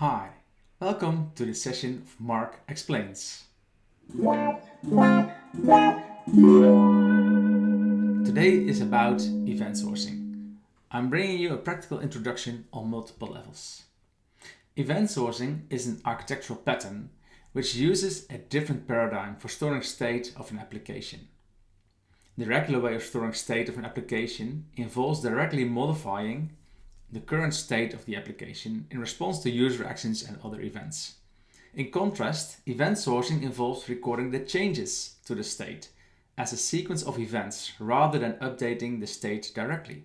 Hi, welcome to this session of Mark Explains. Today is about event sourcing. I'm bringing you a practical introduction on multiple levels. Event sourcing is an architectural pattern which uses a different paradigm for storing state of an application. The regular way of storing state of an application involves directly modifying the current state of the application in response to user actions and other events. In contrast, event sourcing involves recording the changes to the state as a sequence of events rather than updating the state directly.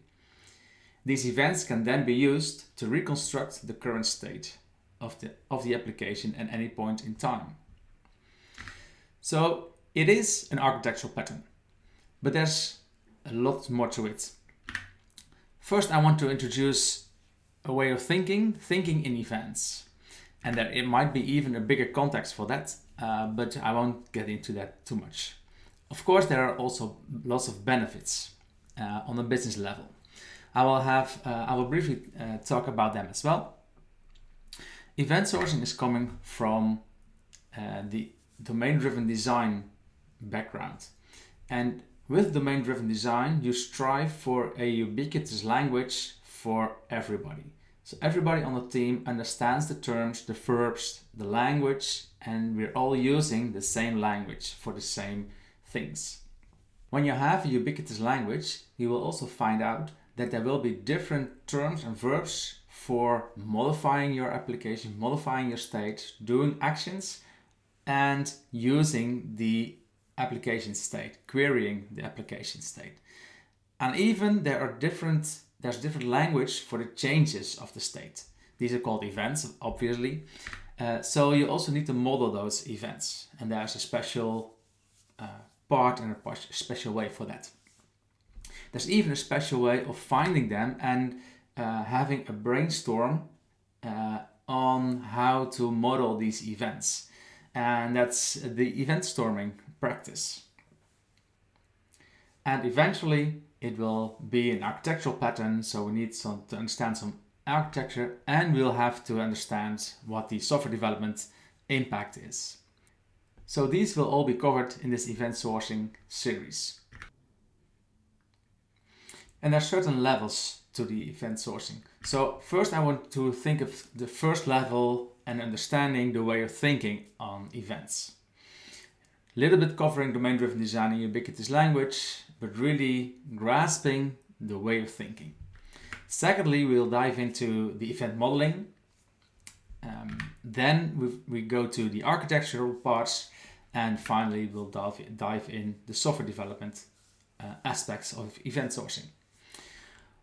These events can then be used to reconstruct the current state of the, of the application at any point in time. So it is an architectural pattern, but there's a lot more to it. First, I want to introduce a way of thinking, thinking in events. And there it might be even a bigger context for that, uh, but I won't get into that too much. Of course, there are also lots of benefits uh, on a business level. I will have, uh, I will briefly uh, talk about them as well. Event sourcing is coming from uh, the domain-driven design background. And with domain-driven design, you strive for a ubiquitous language for everybody. So everybody on the team understands the terms, the verbs, the language, and we're all using the same language for the same things. When you have a ubiquitous language, you will also find out that there will be different terms and verbs for modifying your application, modifying your state, doing actions and using the application state, querying the application state. And even there are different, there's different language for the changes of the state. These are called events, obviously. Uh, so you also need to model those events. And there's a special uh, part and a special way for that. There's even a special way of finding them and uh, having a brainstorm uh, on how to model these events. And that's the event storming practice. And eventually it will be an architectural pattern. So we need some, to understand some architecture and we'll have to understand what the software development impact is. So these will all be covered in this event sourcing series. And there are certain levels to the event sourcing. So first I want to think of the first level and understanding the way of thinking on events. Little bit covering domain-driven design in ubiquitous language, but really grasping the way of thinking. Secondly, we'll dive into the event modeling. Um, then we, we go to the architectural parts and finally we'll dive, dive in the software development uh, aspects of event sourcing.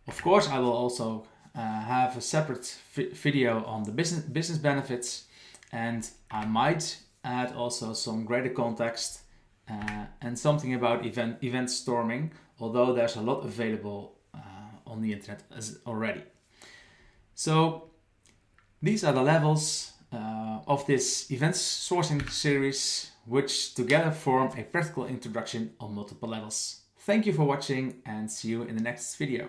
Of course, I will also uh, have a separate video on the business, business benefits and I might add also some greater context uh, and something about event, event storming, although there's a lot available uh, on the internet as already. So these are the levels uh, of this event sourcing series, which together form a practical introduction on multiple levels. Thank you for watching and see you in the next video.